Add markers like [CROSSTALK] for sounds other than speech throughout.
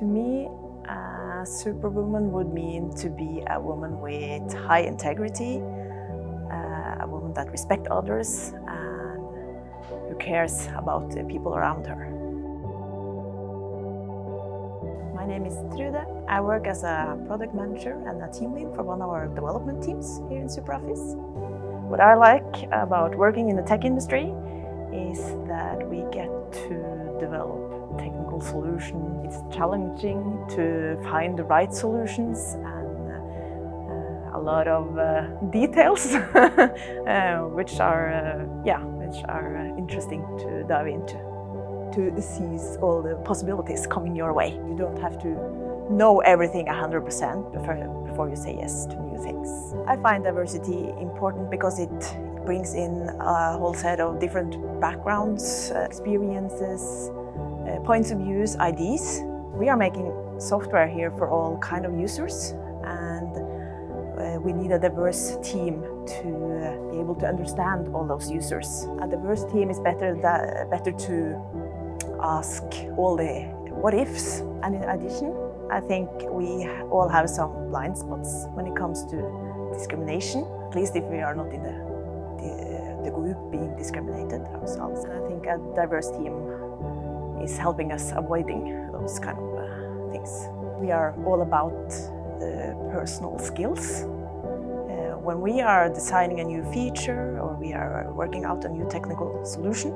To me, a superwoman would mean to be a woman with high integrity, uh, a woman that respects others and who cares about the people around her. My name is Trude. I work as a product manager and a team lead for one of our development teams here in SuperOffice. What I like about working in the tech industry is that we get to develop technical solutions. It's challenging to find the right solutions and uh, a lot of uh, details [LAUGHS] uh, which are uh, yeah which are uh, interesting to dive into to seize all the possibilities coming your way. You don't have to know everything 100% before, before you say yes to new things. I find diversity important because it brings in a whole set of different backgrounds, uh, experiences, uh, points of views, ideas. We are making software here for all kind of users and uh, we need a diverse team to be able to understand all those users. A diverse team is better, that, better to ask all the what ifs. And in addition, I think we all have some blind spots when it comes to discrimination, at least if we are not in the, the, the group being discriminated ourselves. And I think a diverse team is helping us avoiding those kind of uh, things. We are all about the personal skills. Uh, when we are designing a new feature or we are working out a new technical solution,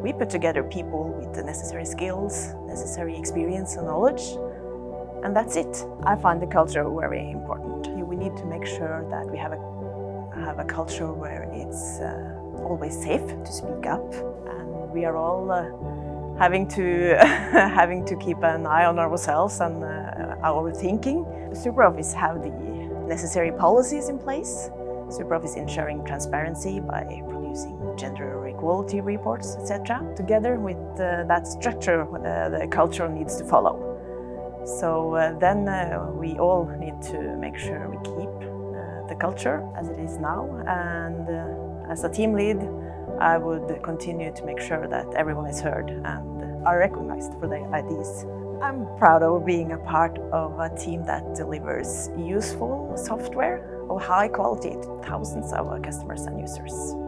we put together people with the necessary skills, necessary experience and knowledge, and that's it. I find the culture very important. We need to make sure that we have a, have a culture where it's uh, always safe to speak up, and we are all uh, having to [LAUGHS] having to keep an eye on ourselves and uh, our thinking. SuperOffice have the necessary policies in place. SuperOffice ensuring transparency by producing gender equality reports, etc. Together with uh, that structure, uh, the culture needs to follow. So uh, then uh, we all need to make sure we keep the culture as it is now and uh, as a team lead I would continue to make sure that everyone is heard and are recognized for their ideas. I'm proud of being a part of a team that delivers useful software of high quality to thousands of customers and users.